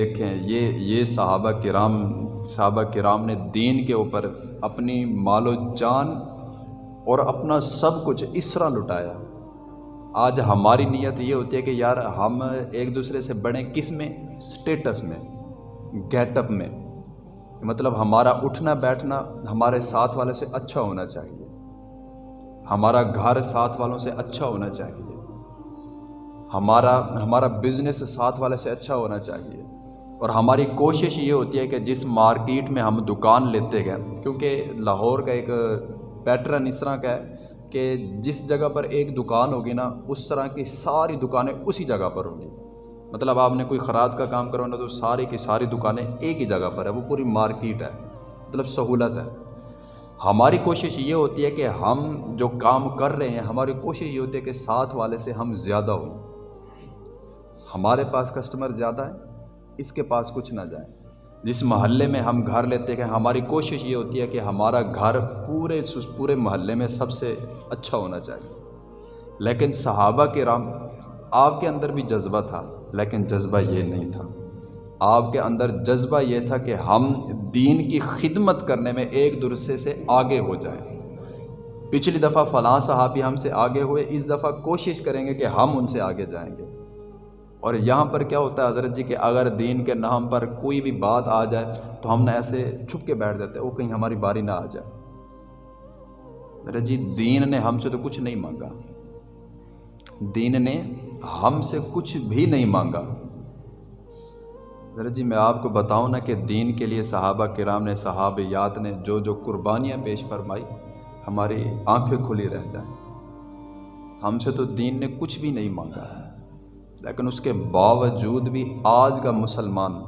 دیکھیں، یہ یہ صحابہ کرام صحابہ کرام نے دین کے اوپر اپنی مال و جان اور اپنا سب کچھ اس طرح لٹایا۔ آج ہماری نیت یہ ہوتی ہے کہ یار ہم ایک دوسرے سے بڑھیں کس میں؟ سٹیٹس میں گیٹ اپ میں۔ مطلب ہمارا اٹھنا بیٹھنا ہمارے ساتھ والے سے اچھا ہونا چاہیے۔ ہمارا گھر ساتھ والوں سے اچھا ہونا چاہیے۔ ہمارا ہمارا بزنس ساتھ والے سے اچھا ہونا چاہیے۔ اور ہماری کوشش یہ ہوتی ہے کہ جس مارکیٹ میں ہم دکان لیتے گئے کیونکہ لاہور کا ایک پیٹرن اس طرح کا ہے کہ جس جگہ پر ایک دکان ہوگی نا، اس طرح کی ساری دکانیں اسی جگہ پر ہوں گی۔ مطلب آپ نے کوئی خراد کا کام کروانا تو ساری کی ساری دکانیں ایک ہی جگہ پر ہے وہ پوری مارکیٹ ہے مطلب سہولت ہے۔ ہماری کوشش یہ ہوتی ہے کہ ہم جو کام کر رہے ہیں، ہماری کوشش یہ ہوتی ہے کہ ساتھ والے سے ہم زیادہ ہوں۔ ہمارے پاس کسٹمر زیادہ ہیں اس کے پاس کچھ نہ جائیں۔ جس محلے میں ہم گھر لیتے ہیں، ہماری کوشش یہ ہوتی ہے کہ ہمارا گھر پورے پورے محلے میں سب سے اچھا ہونا چاہیے۔ لیکن صحابہ کے رام آپ کے اندر بھی جذبہ تھا، لیکن جذبہ یہ نہیں تھا۔ آپ کے اندر جذبہ یہ تھا کہ ہم دین کی خدمت کرنے میں ایک دوسرے سے آگے ہو جائیں۔ پچھلی دفعہ فلاں صحابی ہم سے آگے ہوئے، اس دفعہ کوشش کریں گے کہ ہم ان سے آگے جائیں گے۔ اور یہاں پر کیا ہوتا ہے حضرت جی کہ اگر دین کے نام پر کوئی بھی بات آ جائے تو ہم نے ایسے چھپ کے بیٹھ دیتے وہ کہیں ہماری باری نہ آ جائے۔ حضرت جی دین نے ہم سے تو کچھ نہیں مانگا۔ دین نے ہم سے کچھ بھی نہیں مانگا۔ حضرت جی میں آپ کو بتاؤں نا کہ دین کے لیے صحابہ کرام نے صحابیات نے جو جو قربانیاں پیش فرمائی، ہماری آنکھیں کھلی رہ جائیں۔ ہم سے تو دین نے کچھ بھی نہیں مانگا۔ ہے لیکن اس کے باوجود بھی آج کا مسلمان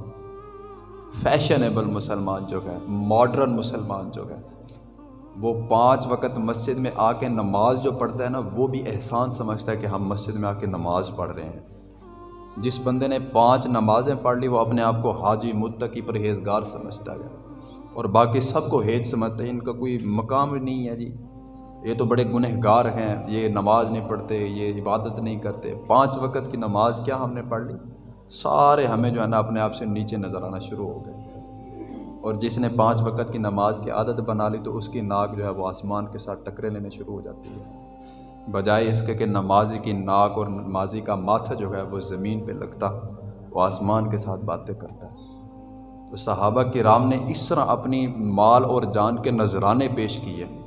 فیشنیبل مسلمان جو ہے ماڈرن مسلمان جو ہے وہ پانچ وقت مسجد میں آ کے نماز جو پڑھتا ہے نا، وہ بھی احسان سمجھتا ہے کہ ہم مسجد میں آ کے نماز پڑھ رہے ہیں۔ جس بندے نے پانچ نمازیں پڑھ لی، وہ اپنے آپ کو حاجی متقی پرہیزگار سمجھتا ہے۔ اور باقی سب کو ہیج سمجھتا ہے، ان کا کوئی مقام نہیں ہے جی۔ یہ تو بڑے گنہ گار ہیں، یہ نماز نہیں پڑھتے، یہ عبادت نہیں کرتے۔ پانچ وقت کی نماز کیا ہم نے پڑھ لی؟ سارے ہمیں جو ہے نا اپنے آپ سے نیچے نظر آنا شروع ہو گئے۔ اور جس نے پانچ وقت کی نماز کی عادت بنا لی تو اس کی ناک جو ہے وہ آسمان کے ساتھ ٹکرے لینے شروع ہو جاتی ہے۔ بجائے اس کے کہ نمازی کی ناک اور نمازی کا ماتھا جو ہے وہ زمین پہ لگتا، وہ آسمان کے ساتھ باتیں کرتا۔ ہے تو صحابہ کی رام نے اس طرح اپنی مال اور جان کے نذرانے پیش کیے۔